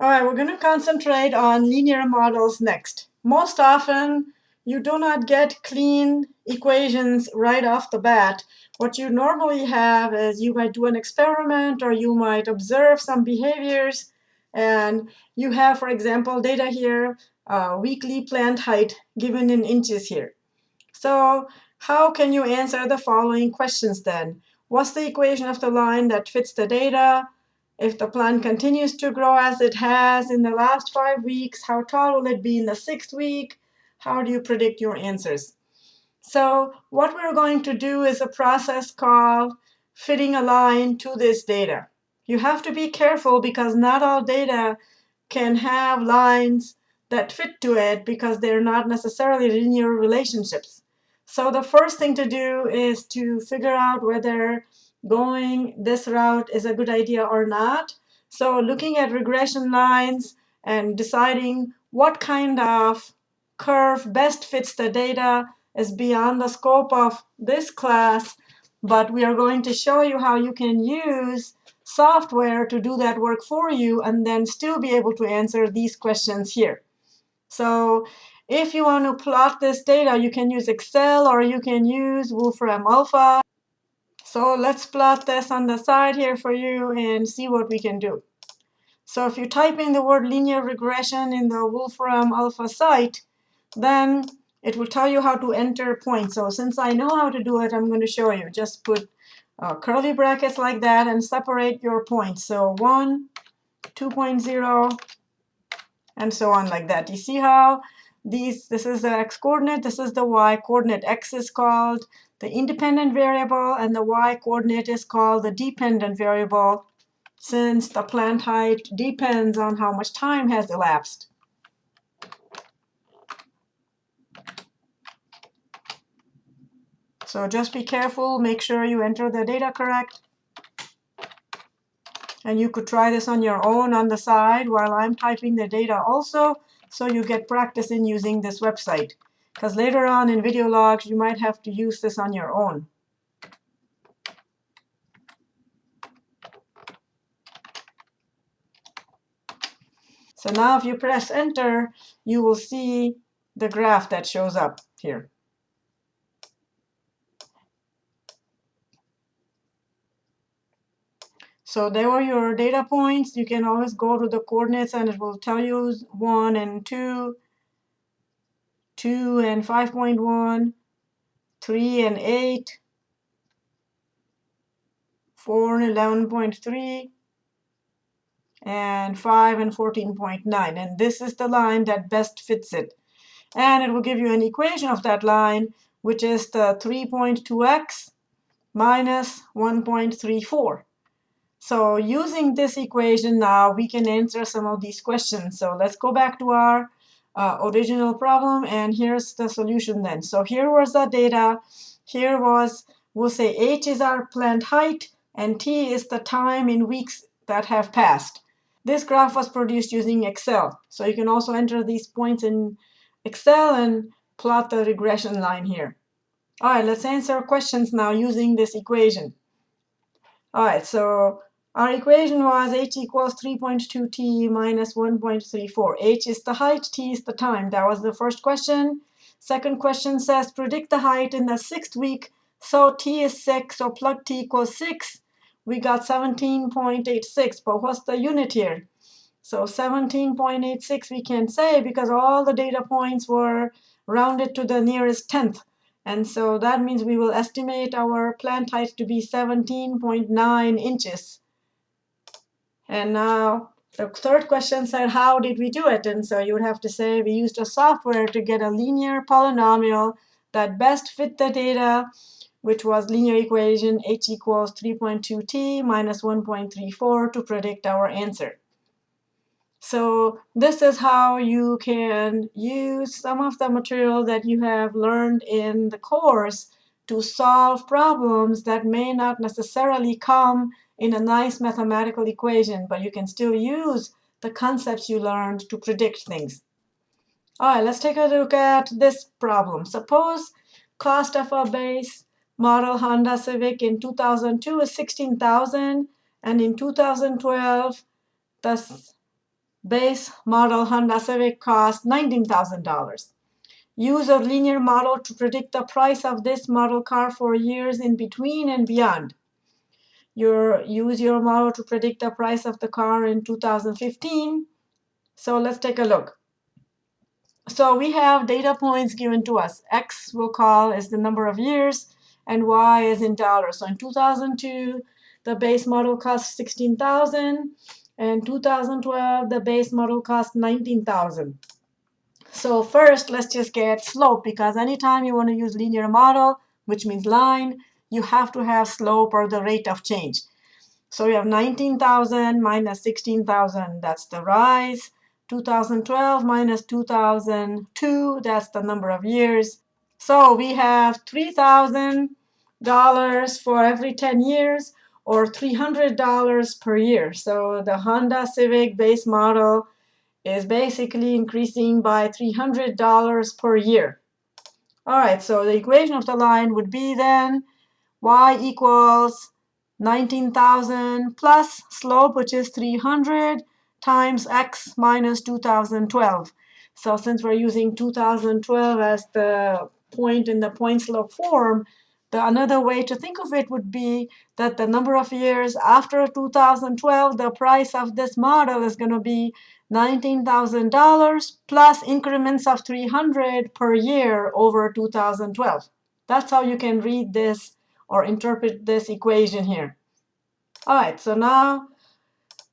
All right, we're going to concentrate on linear models next. Most often, you do not get clean equations right off the bat. What you normally have is you might do an experiment or you might observe some behaviors. And you have, for example, data here, uh, weekly plant height given in inches here. So how can you answer the following questions then? What's the equation of the line that fits the data? If the plant continues to grow as it has in the last five weeks, how tall will it be in the sixth week? How do you predict your answers? So what we're going to do is a process called fitting a line to this data. You have to be careful because not all data can have lines that fit to it because they're not necessarily linear relationships. So the first thing to do is to figure out whether going this route is a good idea or not. So looking at regression lines and deciding what kind of curve best fits the data is beyond the scope of this class, but we are going to show you how you can use software to do that work for you and then still be able to answer these questions here. So if you want to plot this data, you can use Excel or you can use Wolfram Alpha. So let's plot this on the side here for you and see what we can do. So if you type in the word linear regression in the Wolfram Alpha site, then it will tell you how to enter points. So since I know how to do it, I'm going to show you. Just put uh, curly brackets like that and separate your points. So 1, 2.0, and so on like that. You see how these, this is the x coordinate, this is the y coordinate. x is called the independent variable, and the y coordinate is called the dependent variable, since the plant height depends on how much time has elapsed. So just be careful, make sure you enter the data correct. And you could try this on your own on the side while I'm typing the data also, so you get practice in using this website because later on in video logs, you might have to use this on your own. So now if you press enter, you will see the graph that shows up here. So there were your data points. You can always go to the coordinates and it will tell you 1 and 2 2 and 5.1, 3 and 8, 4 and 11.3, and 5 and 14.9. And this is the line that best fits it. And it will give you an equation of that line, which is the 3.2x minus 1.34. So using this equation now, we can answer some of these questions. So let's go back to our uh, original problem, and here's the solution then. So here was the data. Here was, we'll say h is our plant height, and t is the time in weeks that have passed. This graph was produced using Excel. So you can also enter these points in Excel and plot the regression line here. All right, let's answer questions now using this equation. All right, so our equation was h equals 3.2t minus 1.34. h is the height, t is the time. That was the first question. Second question says predict the height in the sixth week. So t is 6, so plug t equals 6. We got 17.86, but what's the unit here? So 17.86 we can say because all the data points were rounded to the nearest tenth. And so that means we will estimate our plant height to be 17.9 inches. And now the third question said, how did we do it? And so you would have to say we used a software to get a linear polynomial that best fit the data, which was linear equation h equals 3.2t minus 1.34 to predict our answer. So this is how you can use some of the material that you have learned in the course to solve problems that may not necessarily come in a nice mathematical equation, but you can still use the concepts you learned to predict things. All right, let's take a look at this problem. Suppose cost of a base model Honda Civic in 2002 is 16,000 and in 2012 the base model Honda Civic cost $19,000. Use a linear model to predict the price of this model car for years in between and beyond. Your, use your model to predict the price of the car in 2015. So let's take a look. So we have data points given to us. X we'll call is the number of years, and Y is in dollars. So in 2002, the base model cost 16,000. And 2012, the base model cost 19,000. So first, let's just get slope, because anytime you want to use linear model, which means line, you have to have slope or the rate of change. So you have 19,000 minus 16,000, that's the rise. 2012 minus 2002, that's the number of years. So we have $3,000 for every 10 years, or $300 per year. So the Honda Civic base model is basically increasing by $300 per year. All right, so the equation of the line would be then y equals 19,000 plus slope, which is 300, times x minus 2012. So since we're using 2012 as the point in the point slope form, the another way to think of it would be that the number of years after 2012, the price of this model is going to be $19,000 plus increments of 300 per year over 2012. That's how you can read this or interpret this equation here. All right, so now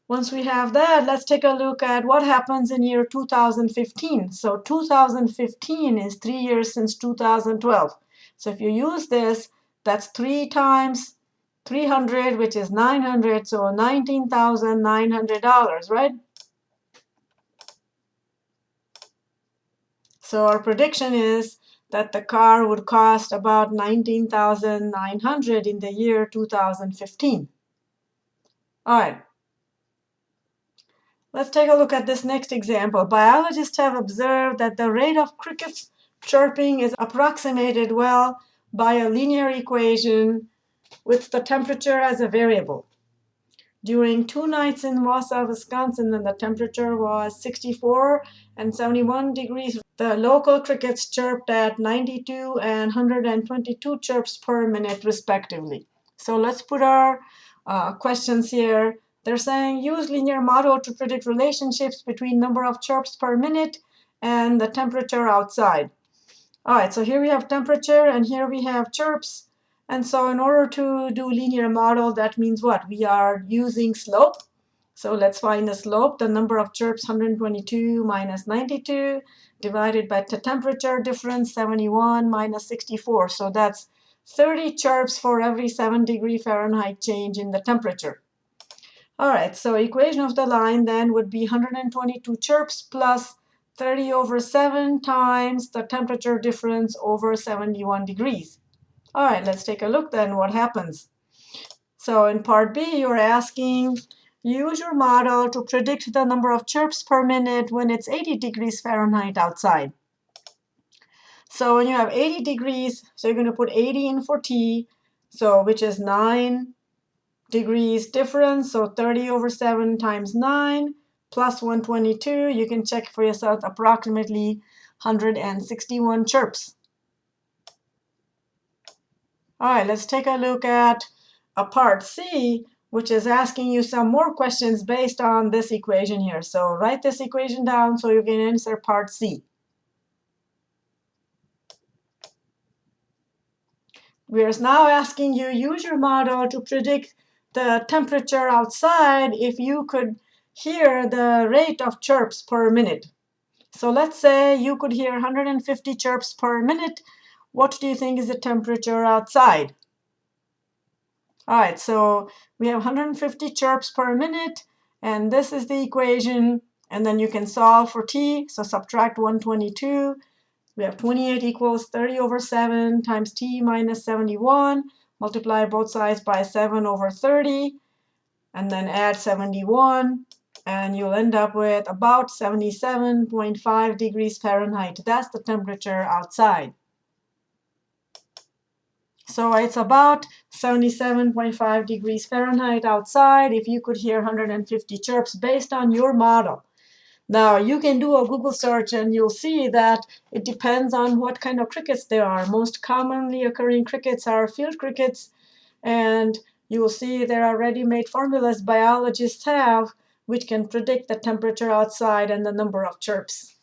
once we have that, let's take a look at what happens in year 2015. So 2015 is three years since 2012. So if you use this, that's 3 times 300, which is 900, so $19,900, right? So our prediction is that the car would cost about 19,900 in the year 2015. All right. Let's take a look at this next example. Biologists have observed that the rate of crickets chirping is approximated well by a linear equation with the temperature as a variable. During two nights in Wausau, Wisconsin, the temperature was 64 and 71 degrees, the local crickets chirped at 92 and 122 chirps per minute, respectively. So let's put our uh, questions here. They're saying use linear model to predict relationships between number of chirps per minute and the temperature outside. All right, so here we have temperature, and here we have chirps. And so in order to do linear model, that means what? We are using slope. So let's find the slope. The number of chirps, 122 minus 92, divided by the temperature difference, 71 minus 64. So that's 30 chirps for every 7 degree Fahrenheit change in the temperature. All right, so equation of the line then would be 122 chirps plus 30 over 7 times the temperature difference over 71 degrees. All right, let's take a look then what happens. So in part B, you're asking, use your model to predict the number of chirps per minute when it's 80 degrees Fahrenheit outside. So when you have 80 degrees, so you're going to put 80 in for T, so which is 9 degrees difference, so 30 over 7 times 9 plus 122, you can check for yourself approximately 161 chirps. All right, let's take a look at a part C, which is asking you some more questions based on this equation here. So write this equation down so you can answer part C. We're now asking you use your model to predict the temperature outside if you could hear the rate of chirps per minute. So let's say you could hear 150 chirps per minute. What do you think is the temperature outside? All right, so we have 150 chirps per minute, and this is the equation. And then you can solve for t, so subtract 122. We have 28 equals 30 over 7 times t minus 71. Multiply both sides by 7 over 30, and then add 71 and you'll end up with about 77.5 degrees Fahrenheit. That's the temperature outside. So it's about 77.5 degrees Fahrenheit outside if you could hear 150 chirps based on your model. Now, you can do a Google search, and you'll see that it depends on what kind of crickets there are. Most commonly occurring crickets are field crickets, and you will see there are ready-made formulas biologists have which can predict the temperature outside and the number of chirps.